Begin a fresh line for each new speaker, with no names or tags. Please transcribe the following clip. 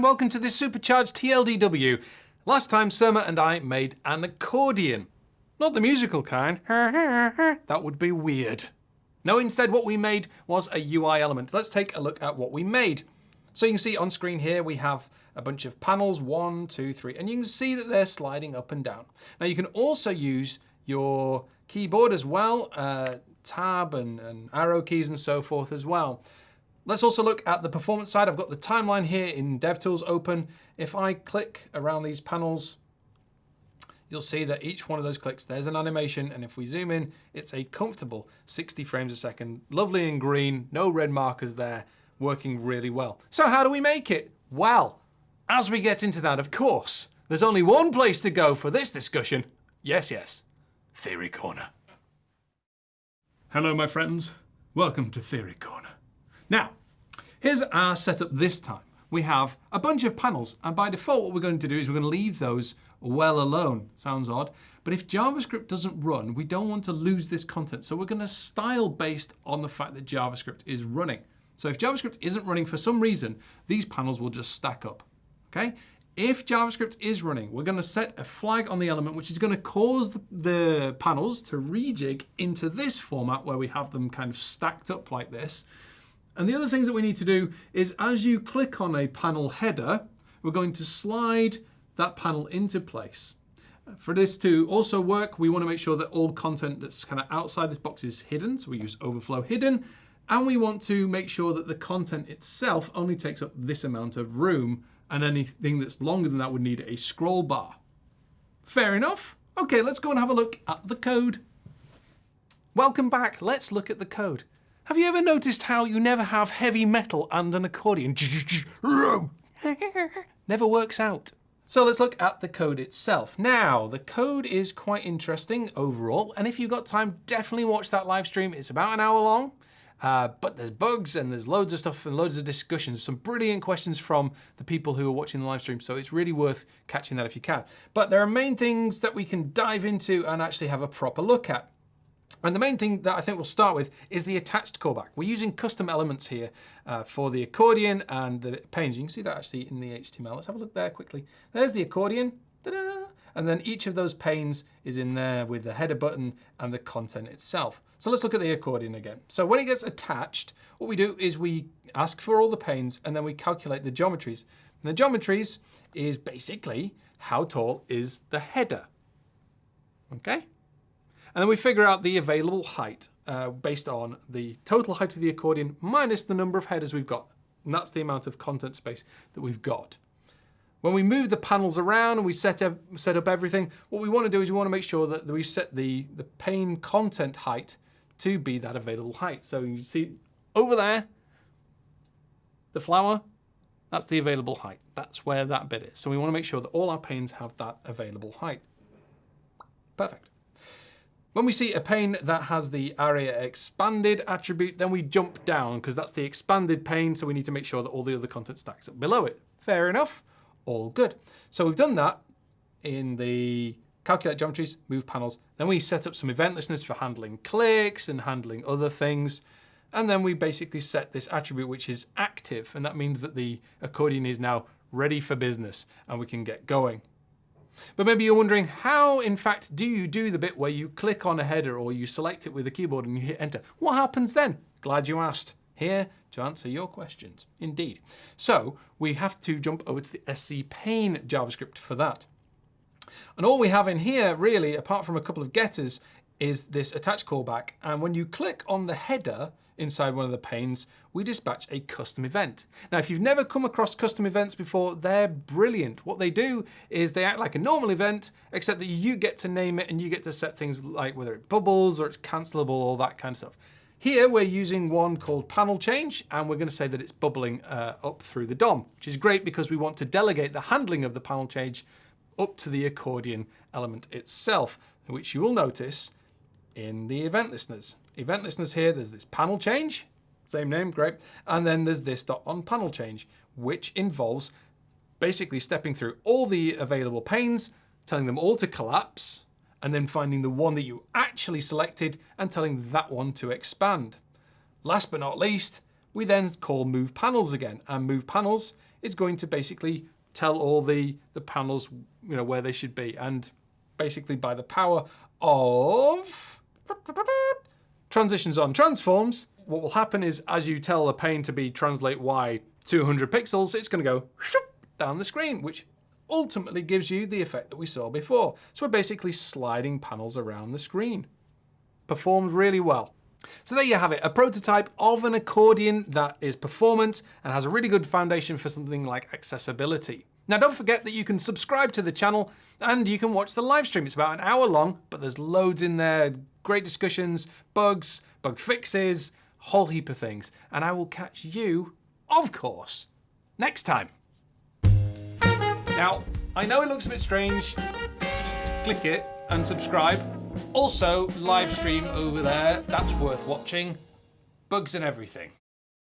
and welcome to this supercharged TLDW. Last time Surma and I made an accordion. Not the musical kind. that would be weird. No, instead what we made was a UI element. Let's take a look at what we made. So you can see on screen here we have a bunch of panels, one, two, three, and you can see that they're sliding up and down. Now you can also use your keyboard as well, uh, tab and, and arrow keys and so forth as well. Let's also look at the performance side. I've got the timeline here in DevTools open. If I click around these panels, you'll see that each one of those clicks, there's an animation, and if we zoom in, it's a comfortable 60 frames a second, lovely and green, no red markers there, working really well. So how do we make it? Well, as we get into that, of course, there's only one place to go for this discussion. Yes, yes, Theory Corner. Hello, my friends. Welcome to Theory Corner. Now, here's our setup this time. We have a bunch of panels, and by default, what we're going to do is we're going to leave those well alone. Sounds odd. But if JavaScript doesn't run, we don't want to lose this content. So we're going to style based on the fact that JavaScript is running. So if JavaScript isn't running for some reason, these panels will just stack up. Okay? If JavaScript is running, we're going to set a flag on the element, which is going to cause the, the panels to rejig into this format where we have them kind of stacked up like this. And the other things that we need to do is as you click on a panel header, we're going to slide that panel into place. For this to also work, we want to make sure that all content that's kind of outside this box is hidden. So we use overflow hidden. And we want to make sure that the content itself only takes up this amount of room and anything that's longer than that would need a scroll bar. Fair enough. Okay, let's go and have a look at the code. Welcome back. Let's look at the code. Have you ever noticed how you never have heavy metal and an accordion? never works out. So let's look at the code itself. Now, the code is quite interesting overall, and if you've got time, definitely watch that live stream. It's about an hour long. Uh, but there's bugs and there's loads of stuff and loads of discussions, some brilliant questions from the people who are watching the live stream. So it's really worth catching that if you can. But there are main things that we can dive into and actually have a proper look at. And the main thing that I think we'll start with is the attached callback. We're using custom elements here uh, for the accordion and the panes. You can see that actually in the HTML. Let's have a look there quickly. There's the accordion. And then each of those panes is in there with the header button and the content itself. So let's look at the accordion again. So when it gets attached, what we do is we ask for all the panes and then we calculate the geometries. And the geometries is basically how tall is the header. Okay? And then we figure out the available height uh, based on the total height of the accordion minus the number of headers we've got. And that's the amount of content space that we've got. When we move the panels around and we set up, set up everything, what we want to do is we want to make sure that we set the, the pane content height to be that available height. So you see over there, the flower, that's the available height. That's where that bit is. So we want to make sure that all our panes have that available height. Perfect. When we see a pane that has the aria-expanded attribute, then we jump down because that's the expanded pane, so we need to make sure that all the other content stacks up below it. Fair enough, all good. So we've done that in the calculate geometries, move panels. Then we set up some event listeners for handling clicks and handling other things. And then we basically set this attribute which is active, and that means that the accordion is now ready for business and we can get going. But maybe you're wondering how, in fact, do you do the bit where you click on a header or you select it with the keyboard and you hit enter? What happens then? Glad you asked. Here to answer your questions, indeed. So we have to jump over to the SC pane JavaScript for that. And all we have in here, really, apart from a couple of getters, is this attach callback. And when you click on the header, inside one of the panes, we dispatch a custom event. Now, if you've never come across custom events before, they're brilliant. What they do is they act like a normal event, except that you get to name it and you get to set things like whether it bubbles or it's cancelable, all that kind of stuff. Here we're using one called panel change, and we're going to say that it's bubbling uh, up through the DOM, which is great because we want to delegate the handling of the panel change up to the accordion element itself, which you will notice in the event listeners. Event listeners here, there's this panel change, same name, great. And then there's this dot on panel change, which involves basically stepping through all the available panes, telling them all to collapse, and then finding the one that you actually selected and telling that one to expand. Last but not least, we then call move panels again, and move panels is going to basically tell all the, the panels you know, where they should be. And basically by the power of transitions on transforms, what will happen is as you tell the pane to be translate Y 200 pixels, it's going to go down the screen, which ultimately gives you the effect that we saw before. So we're basically sliding panels around the screen. Performed really well. So there you have it, a prototype of an accordion that is performant and has a really good foundation for something like accessibility. Now don't forget that you can subscribe to the channel and you can watch the live stream. It's about an hour long, but there's loads in there, great discussions, bugs, bug fixes, whole heap of things. And I will catch you, of course, next time. Now, I know it looks a bit strange, just click it and subscribe. Also, live stream over there, that's worth watching. Bugs and everything.